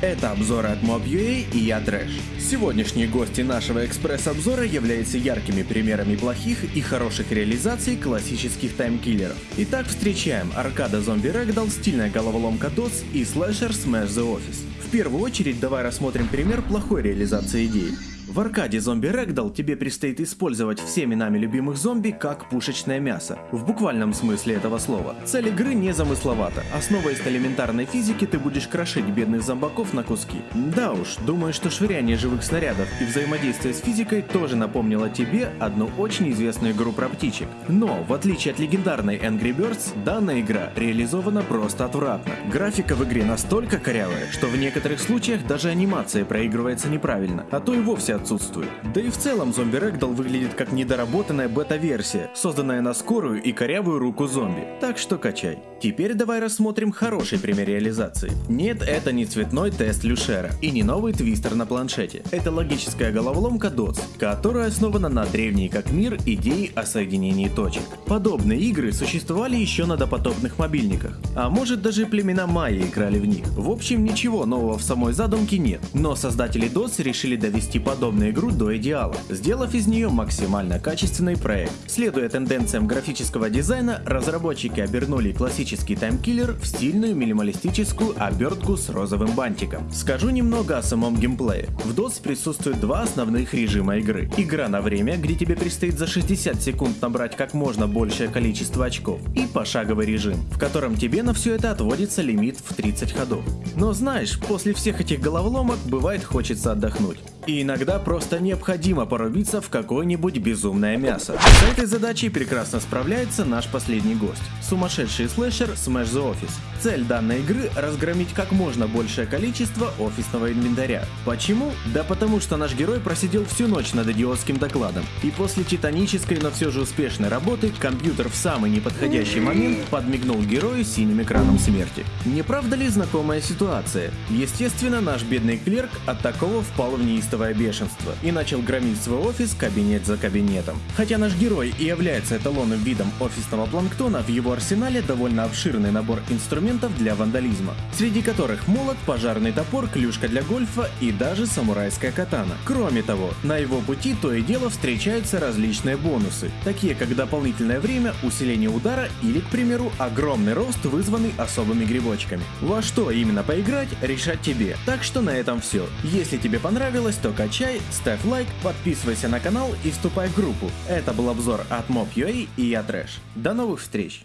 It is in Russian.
это обзоры от Mob.ua и я Трэш. Сегодняшние гости нашего экспресс-обзора являются яркими примерами плохих и хороших реализаций классических таймкиллеров. Итак, встречаем аркада зомби Ragdoll, стильная головоломка DOS и слэшер Smash the Office. В первую очередь давай рассмотрим пример плохой реализации идеи. В аркаде зомби Ragdoll тебе предстоит использовать всеми нами любимых зомби как пушечное мясо. В буквальном смысле этого слова. Цель игры не замысловата. Основываясь на элементарной физике, ты будешь крошить бедных зомбаков на куски. Да уж, думаю, что швыряние живых снарядов и взаимодействие с физикой тоже напомнило тебе одну очень известную игру про птичек. Но, в отличие от легендарной Angry Birds, данная игра реализована просто отвратно. Графика в игре настолько корявая, что в некоторых случаях даже анимация проигрывается неправильно, а то и вовсе отсутствует. Да и в целом зомби Рэгдал выглядит как недоработанная бета-версия, созданная на скорую и корявую руку зомби. Так что качай. Теперь давай рассмотрим хороший пример реализации. Нет, это не цветной тест Люшера и не новый твистер на планшете. Это логическая головоломка DOTS, которая основана на древней как мир идеи о соединении точек. Подобные игры существовали еще на допотопных мобильниках, а может даже племена майя играли в них. В общем, ничего нового в самой задумке нет, но создатели DOTS решили довести подобную игру до идеала, сделав из нее максимально качественный проект. Следуя тенденциям графического дизайна, разработчики обернули классический таймкиллер в стильную минималистическую обертку с розовым бантиком. Скажу немного о самом геймплее. В DOS присутствуют два основных режима игры. Игра на время, где тебе предстоит за 60 секунд набрать как можно большее количество очков, и пошаговый режим, в котором тебе на все это отводится лимит в 30 ходов. Но знаешь, после всех этих головоломок бывает хочется отдохнуть. И иногда просто необходимо порубиться в какое-нибудь безумное мясо. С этой задачей прекрасно справляется наш последний гость. Сумасшедший слэшер Smash the Office. Цель данной игры – разгромить как можно большее количество офисного инвентаря. Почему? Да потому что наш герой просидел всю ночь над идиотским докладом. И после титанической, но все же успешной работы, компьютер в самый неподходящий момент подмигнул герою синим экраном смерти. Не правда ли знакомая ситуация? Естественно, наш бедный клерк от такого впал в неистовство неистовое бешенство и начал громить свой офис кабинет за кабинетом. Хотя наш герой и является эталонным видом офисного планктона, в его арсенале довольно обширный набор инструментов для вандализма, среди которых молот, пожарный топор, клюшка для гольфа и даже самурайская катана. Кроме того, на его пути то и дело встречаются различные бонусы, такие как дополнительное время, усиление удара или, к примеру, огромный рост, вызванный особыми грибочками. Во что именно поиграть, решать тебе. Так что на этом все. Если тебе понравилось, то качай, ставь лайк, подписывайся на канал и вступай в группу. Это был обзор от Mob.ua и я Трэш. До новых встреч!